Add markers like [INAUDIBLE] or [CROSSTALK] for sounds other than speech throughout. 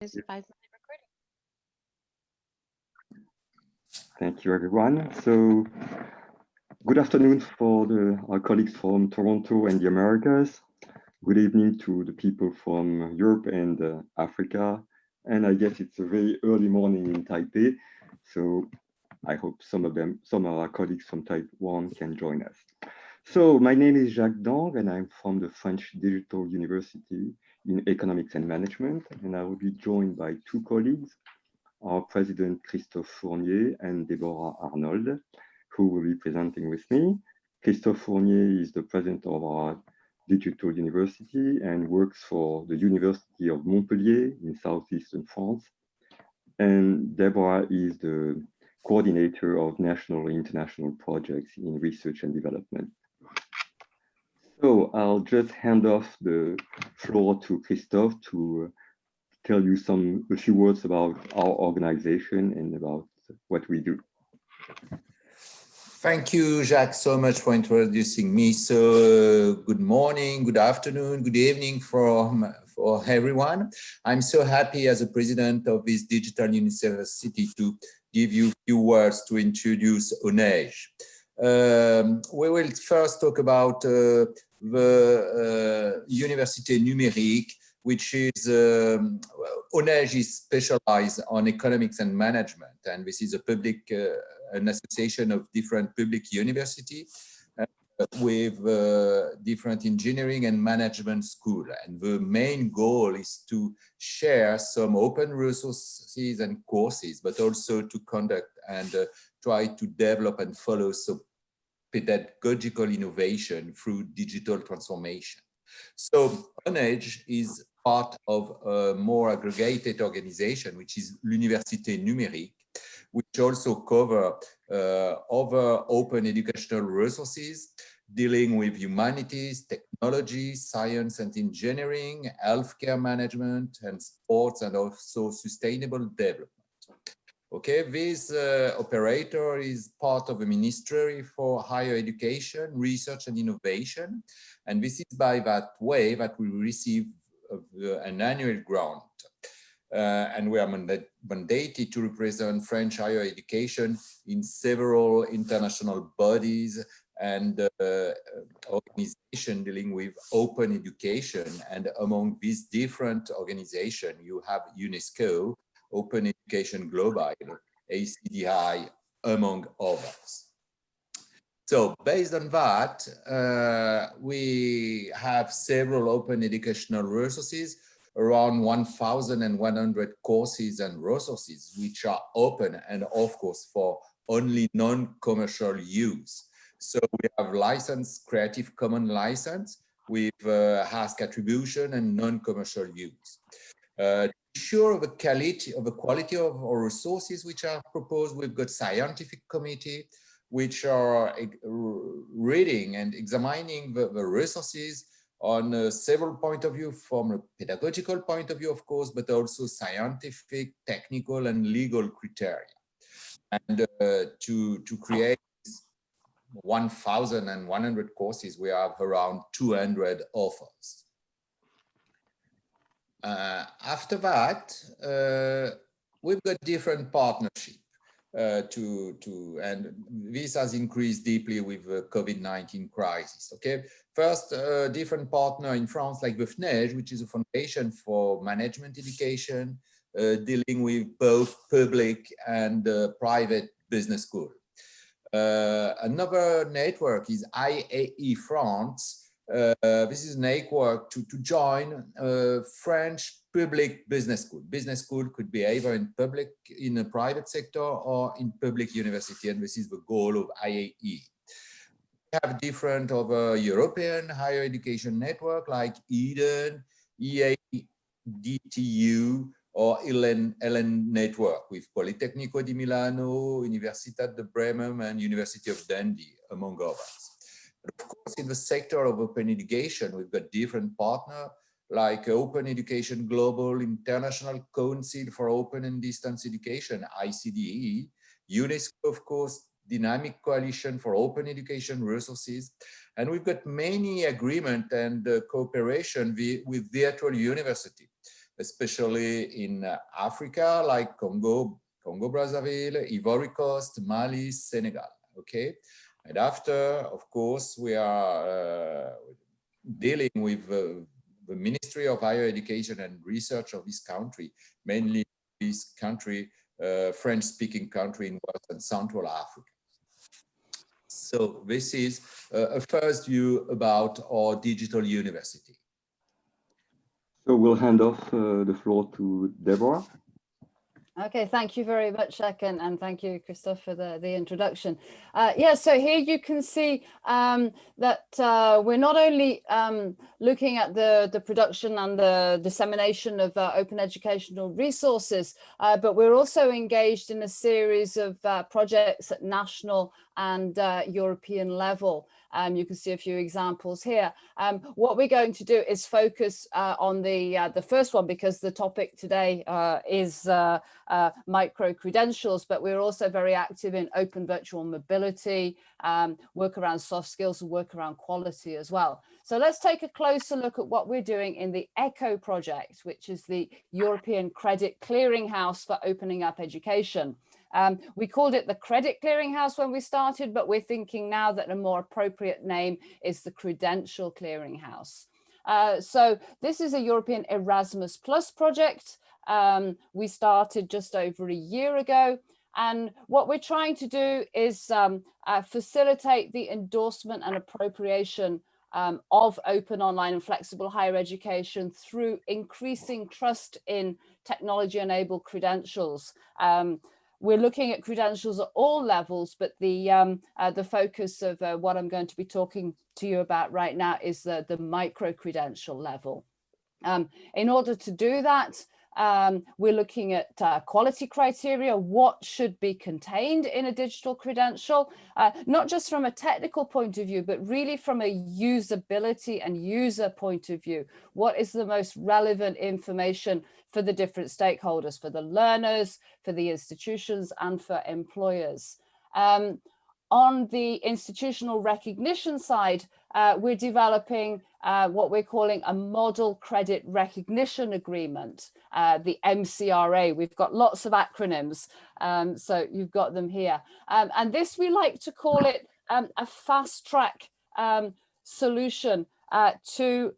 is advisedly recording. Thank you, everyone. So good afternoon for the, our colleagues from Toronto and the Americas. Good evening to the people from Europe and uh, Africa. And I guess it's a very early morning in Taipei. So I hope some of them, some of our colleagues from Taiwan can join us. So my name is Jacques Dang and I'm from the French Digital University in Economics and Management. And I will be joined by two colleagues, our President Christophe Fournier and Deborah Arnold, who will be presenting with me. Christophe Fournier is the president of our Digital University and works for the University of Montpellier in southeastern France. And Deborah is the coordinator of national and international projects in research and development. I'll just hand off the floor to Christophe to tell you some a few words about our organization and about what we do. Thank you, Jacques, so much for introducing me. So uh, good morning, good afternoon, good evening from for everyone. I'm so happy as a president of this digital university to give you a few words to introduce AUNEGe. Um, we will first talk about uh, the uh, Université Numérique, which is, um, AUNEGe is specialized on economics and management. And this is a public, uh, an association of different public university uh, with different engineering and management school. And the main goal is to share some open resources and courses, but also to conduct and try to develop and follow some pedagogical innovation through digital transformation. So AUNEGe is part of a more aggregated organization, which is l'Université Numérique, which also cover uh, other open educational resources dealing with humanities, technology, science and engineering, healthcare management, and sports, and also sustainable development. Okay, this uh, operator is part of the Ministry for Higher Education, Research and Innovation. And this is by that way that we receive uh, an annual grant. Uh, and we are mandated to represent French higher education in several international bodies and uh, organizations dealing with open education. And among these different organizations, you have UNESCO, Open Education Global, ACDI, among others. So based on that, uh, we have several open educational resources, around 1,100 courses and resources, which are open and of course for only non-commercial use. So we have license, Creative Commons license with uh, ask attribution and non-commercial use. Uh, sure of the quality of the quality of our resources which are proposed. We've got scientific committee which are reading and examining the, the resources on uh, several point of view from a pedagogical point of view, of course, but also scientific, technical and legal criteria. And uh, to, to create 1,100 courses, we have around 200 authors. Uh, after that, uh, we've got different partnership uh, to to and this has increased deeply with the COVID-19 crisis. Okay, first, uh, different partner in France like the FNEGE, which is a foundation for management education, uh, dealing with both public and uh, private business school. another network is IAE France, Uh, this is an network to, to join a French public business school. Business school could be either in public, in a private sector or in public university, and this is the goal of IAE. We have different other European higher education network like EDEN, EADTU, or ELEN network with Politecnico di Milano, Universitat de Bremen, and University of Dundee, among others. Of course, in the sector of open education, we've got different partners like Open Education Global, International Council for Open and Distance Education, ICDE, UNESCO, of course, Dynamic Coalition for Open Education Resources. And we've got many agreement and uh, cooperation with virtual university. especially in uh, Africa, like Congo, Congo Brazzaville, Ivory Coast, Mali, Senegal. Okay, and after, of course, we are uh, dealing with uh, the Ministry of Higher Education and Research of this country, mainly this country, uh, French-speaking country in Western Central Africa. So this is a first view about our digital university. So we'll hand off uh, the floor to Deborah. Okay, thank you very much, Jacques, and, and thank you, Christophe, for the, the introduction. Uh, yeah, so here you can see um, that uh, we're not only um, looking at the, the production and the dissemination of uh, open educational resources, uh, but we're also engaged in a series of uh, projects at national and uh, European level. Um, you can see a few examples here. Um, what we're going to do is focus uh, on the uh, the first one because the topic today uh, is uh, uh, micro credentials, but we're also very active in open virtual mobility, um, work around soft skills and work around quality as well. So let's take a closer look at what we're doing in the ECHO project, which is the European Credit Clearinghouse for Opening Up Education. Um, we called it the Credit Clearinghouse when we started, but we're thinking now that a more appropriate name is the Credential Clearinghouse. Uh, so this is a European Erasmus Plus project. Um, we started just over a year ago. And what we're trying to do is um, uh, facilitate the endorsement and appropriation um, of open online and flexible higher education through increasing trust in technology enabled credentials. Um, we're looking at credentials at all levels, but the um, uh, the focus of uh, what I'm going to be talking to you about right now is the, the micro credential level. Um, in order to do that, um, we're looking at uh, quality criteria, what should be contained in a digital credential, uh, not just from a technical point of view, but really from a usability and user point of view. What is the most relevant information for the different stakeholders, for the learners, for the institutions and for employers. Um, on the institutional recognition side, uh, we're developing uh, what we're calling a model credit recognition agreement, uh, the MCRA. We've got lots of acronyms, um, so you've got them here. Um, and this we like to call it um, a fast track um, solution uh, to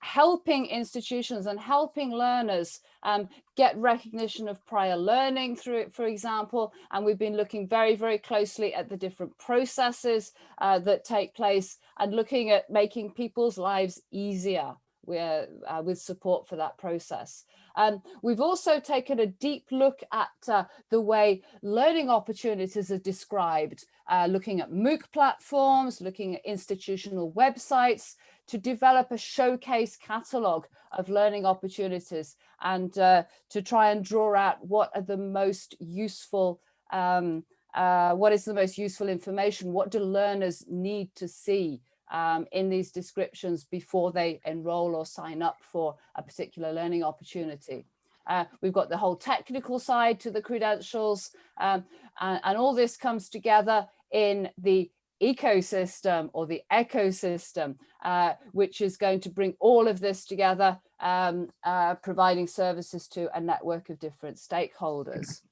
helping institutions and helping learners um, get recognition of prior learning through it, for example. And we've been looking very, very closely at the different processes uh, that take place and looking at making people's lives easier with, uh, with support for that process. Um, we've also taken a deep look at uh, the way learning opportunities are described, uh, looking at MOOC platforms, looking at institutional websites, to develop a showcase catalogue of learning opportunities and uh, to try and draw out what are the most useful, um, uh, what is the most useful information, what do learners need to see um, in these descriptions before they enroll or sign up for a particular learning opportunity. Uh, we've got the whole technical side to the credentials um, and, and all this comes together in the ecosystem or the ecosystem, uh, which is going to bring all of this together, um, uh, providing services to a network of different stakeholders.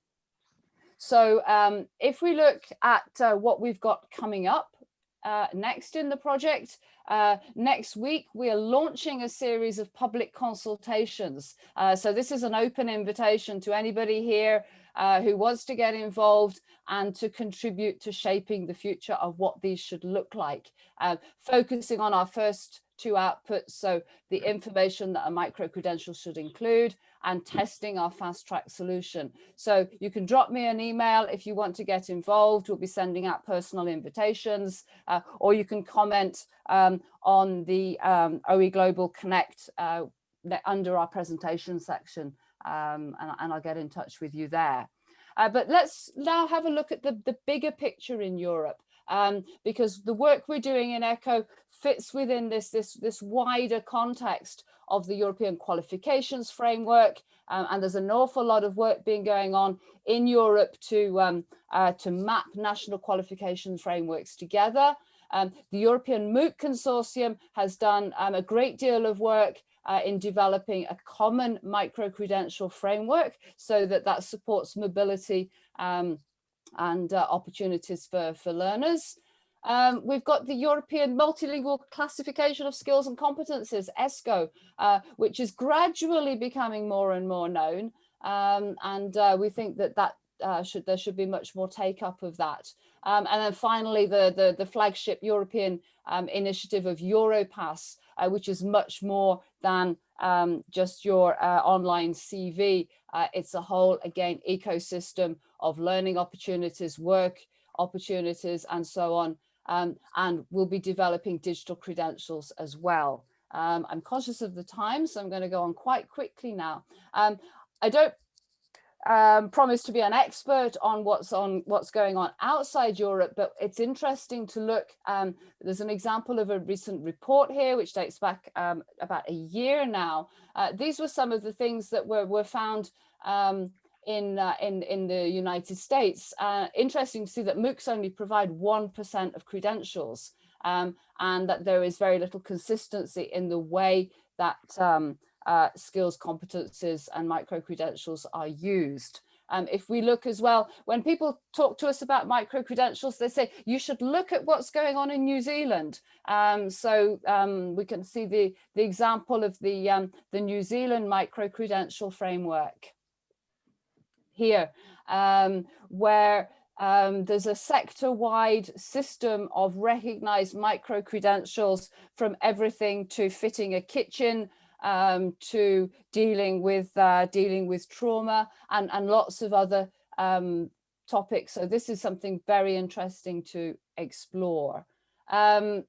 So um, if we look at uh, what we've got coming up uh, next in the project, uh, next week we are launching a series of public consultations. Uh, so this is an open invitation to anybody here uh, who wants to get involved and to contribute to shaping the future of what these should look like. Uh, focusing on our first two outputs, so the information that a micro-credential should include and testing our fast track solution. So you can drop me an email if you want to get involved. We'll be sending out personal invitations uh, or you can comment um, on the um, OE Global Connect uh, under our presentation section um, and, and, I'll get in touch with you there. Uh, but let's now have a look at the, the bigger picture in Europe, um, because the work we're doing in ECHO fits within this, this, this wider context of the European qualifications framework. Um, and there's an awful lot of work being going on in Europe to, um, uh, to map national qualification frameworks together. Um, the European MOOC Consortium has done um, a great deal of work uh, in developing a common micro-credential framework so that that supports mobility um, and uh, opportunities for, for learners. Um, we've got the European Multilingual Classification of Skills and Competences, ESCO, uh, which is gradually becoming more and more known. Um, and uh, we think that that uh, should there should be much more take up of that. Um, and then finally, the, the, the flagship European um, initiative of Europass, uh, which is much more than um, just your uh, online CV. Uh, it's a whole, again, ecosystem of learning opportunities, work opportunities, and so on. Um, and we'll be developing digital credentials as well. Um, I'm conscious of the time, so I'm going to go on quite quickly now. Um, I don't um, promise to be an expert on what's on what's going on outside Europe, but it's interesting to look. Um, there's an example of a recent report here, which dates back um, about a year now. Uh, these were some of the things that were, were found um, in, uh, in, in the United States. Uh, interesting to see that MOOCs only provide 1% of credentials um, and that there is very little consistency in the way that um, uh, skills, competences and micro-credentials are used. Um, if we look as well, when people talk to us about micro-credentials, they say, you should look at what's going on in New Zealand. Um, so um, we can see the, the example of the, um, the New Zealand micro-credential framework here, um, where um, there's a sector-wide system of recognized micro-credentials from everything to fitting a kitchen um, to dealing with uh, dealing with trauma and, and lots of other um, topics. So this is something very interesting to explore. Um,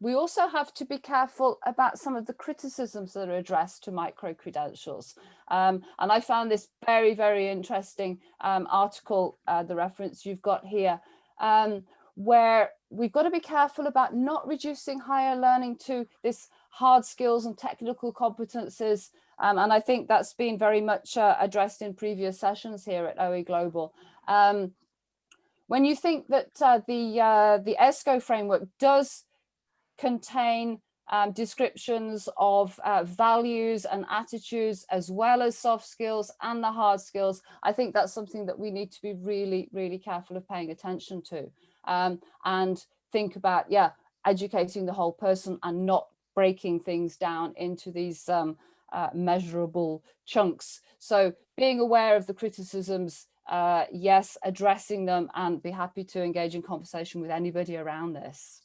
we also have to be careful about some of the criticisms that are addressed to micro-credentials. Um, and I found this very, very interesting um, article, uh, the reference you've got here, um, where we've got to be careful about not reducing higher learning to this hard skills and technical competences. Um, and I think that's been very much uh, addressed in previous sessions here at OE Global. Um, when you think that uh, the, uh, the ESCO framework does contain um, descriptions of uh, values and attitudes as well as soft skills and the hard skills, I think that's something that we need to be really, really careful of paying attention to um, and think about, yeah, educating the whole person and not breaking things down into these um, uh, measurable chunks. So being aware of the criticisms, uh, yes, addressing them and be happy to engage in conversation with anybody around this.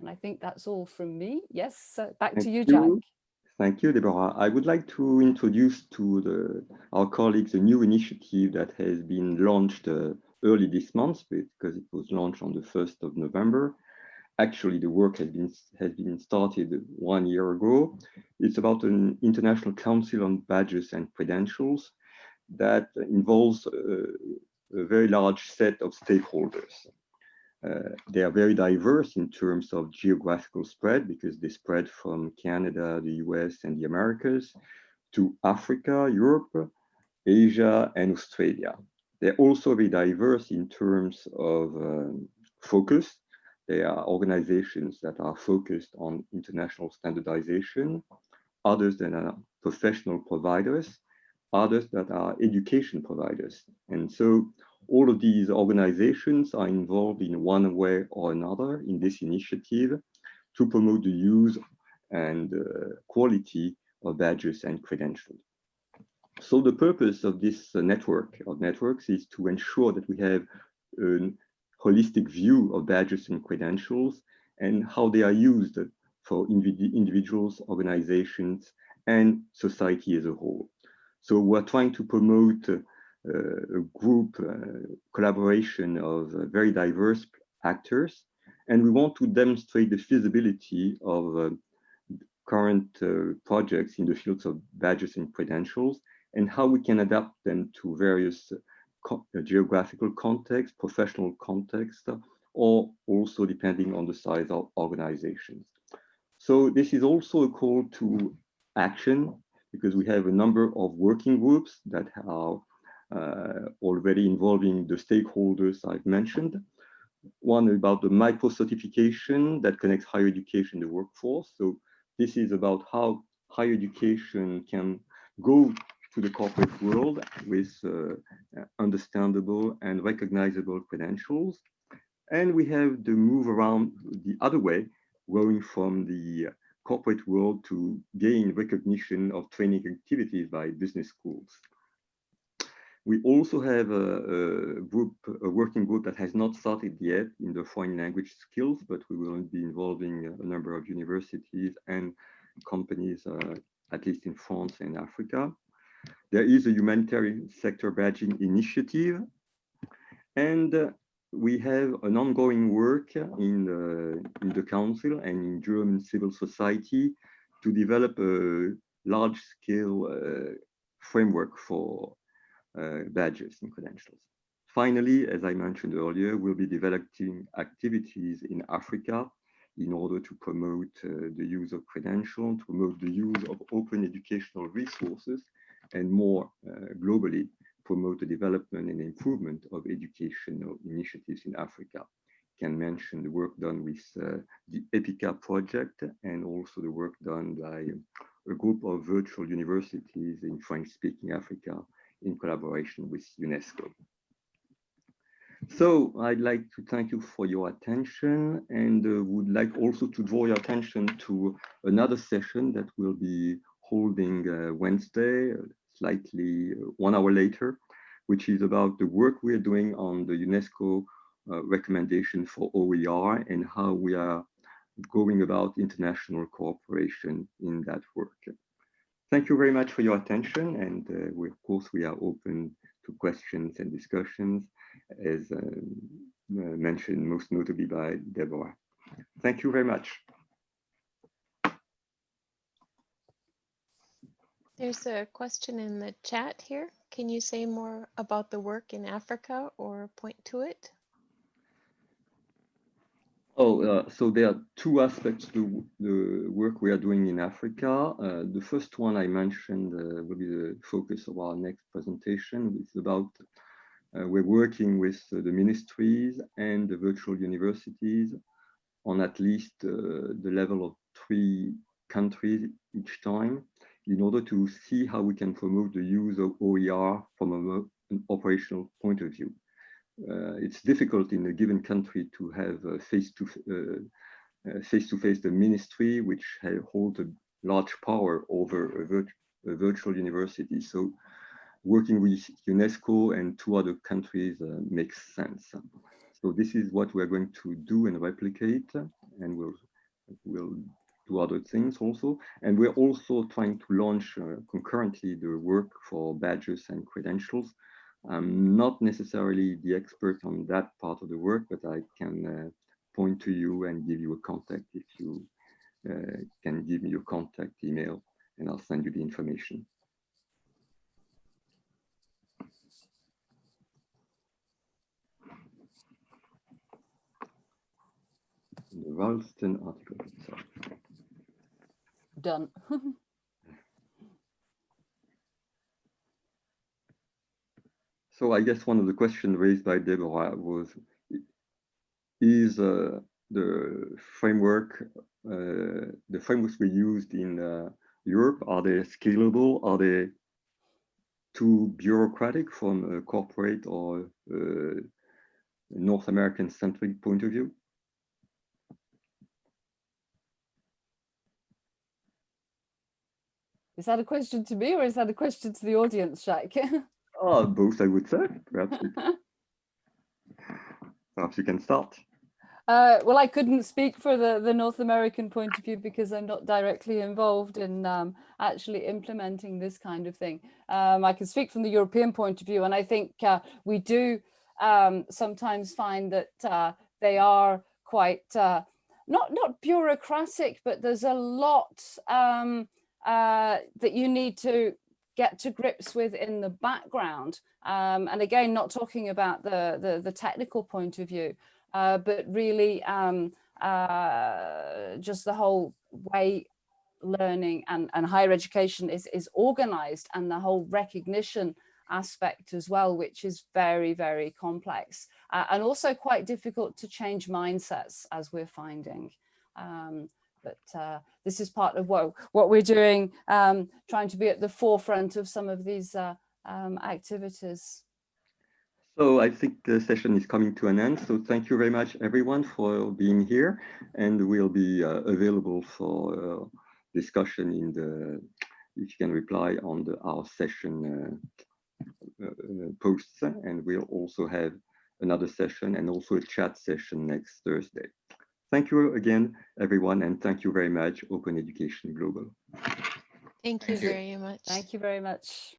And I think that's all from me. Yes, back Thank to you, Jacques. You. Thank you, Deborah. I would like to introduce to the, our colleagues a new initiative that has been launched uh, early this month because it was launched on the 1st of November actually the work has been has been started one year ago. It's about an international council on badges and credentials that involves a, a very large set of stakeholders. Uh, they are very diverse in terms of geographical spread because they spread from Canada, the US, and the Americas to Africa, Europe, Asia, and Australia. They're also very diverse in terms of um, focus they are organizations that are focused on international standardization, others that are professional providers, others that are education providers. And so all of these organizations are involved in one way or another in this initiative to promote the use and uh, quality of badges and credentials. So the purpose of this uh, network of networks is to ensure that we have an holistic view of badges and credentials and how they are used for individuals, organizations, and society as a whole. So we're trying to promote uh, a group uh, collaboration of uh, very diverse actors, and we want to demonstrate the feasibility of uh, current uh, projects in the fields of badges and credentials and how we can adapt them to various geographical context, professional context, or also depending on the size of organizations. So this is also a call to action because we have a number of working groups that are uh, already involving the stakeholders I've mentioned one about the micro certification that connects higher education to the workforce. So this is about how higher education can go to the corporate world with uh, understandable and recognizable credentials. And we have the move around the other way, going from the corporate world to gain recognition of training activities by business schools. We also have a, a, group, a working group that has not started yet in the foreign language skills, but we will be involving a number of universities and companies, uh, at least in France and Africa. There is a humanitarian sector badging initiative, and uh, we have an ongoing work in the, in the council and in German civil society to develop a large-scale uh, framework for uh, badges and credentials. Finally, as I mentioned earlier, we'll be developing activities in Africa in order to promote uh, the use of credentials, promote the use of open educational resources, and more uh, globally, promote the development and improvement of educational initiatives in Africa. Can mention the work done with uh, the EPICA project and also the work done by a group of virtual universities in French-speaking Africa in collaboration with UNESCO. So I'd like to thank you for your attention and uh, would like also to draw your attention to another session that we'll be holding uh, Wednesday, slightly uh, one hour later, which is about the work we're doing on the UNESCO uh, recommendation for OER and how we are going about international cooperation in that work. Thank you very much for your attention. And uh, we, of course, we are open to questions and discussions, as um, uh, mentioned most notably by Deborah. Thank you very much. There's a question in the chat here. Can you say more about the work in Africa or point to it? Oh, uh, so there are two aspects to the work we are doing in Africa. Uh, the first one I mentioned uh, will be the focus of our next presentation. It's about uh, we're working with the ministries and the virtual universities on at least uh, the level of three countries each time in order to see how we can promote the use of OER from an operational point of view uh, it's difficult in a given country to have face to uh, uh, face to face the ministry, which hold a large power over a, vir a, virtual university. So working with UNESCO and two other countries uh, makes sense. So this is what we're going to do and replicate, and we'll, we'll do other things also. And we're also trying to launch uh, concurrently the work for badges and credentials, I'm not necessarily the expert on that part of the work, but I can uh, point to you and give you a contact if you uh, can give me your contact email and I'll send you the information. The Ralston article itself. Done. [LAUGHS] So I guess one of the questions raised by Deborah was, is uh, the framework, uh, the frameworks we used in uh, Europe, are they scalable? Are they too bureaucratic from a corporate or uh, North American centric point of view? Is that a question to me or is that a question to the audience, Jacques? [LAUGHS] Oh, both, I would say. Perhaps, [LAUGHS] perhaps you can start. Uh, well, I couldn't speak for the, the North American point of view because I'm not directly involved in um, actually implementing this kind of thing. Um, I can speak from the European point of view, and I think uh, we do um, sometimes find that uh, they are quite uh, not not bureaucratic, but there's a lot um, uh, that you need to get to grips with in the background. Um, and again, not talking about the, the, the technical point of view, uh, but really um, uh, just the whole way learning and, and higher education is, is organized and the whole recognition aspect as well, which is very, very complex. uh, and also quite difficult to change mindsets as we're finding. Um, but uh, this is part of what, what we're doing, um, trying to be at the forefront of some of these uh, um, activities. So I think the session is coming to an end. So thank you very much, everyone, for being here. And we'll be uh, available for uh, discussion in the, if you can reply on the our session uh, uh, posts. And we'll also have another session and also a chat session next Thursday. Thank you again, everyone, and thank you very much, Open Education Global. Thank you Thank you. very much. Thank you very much.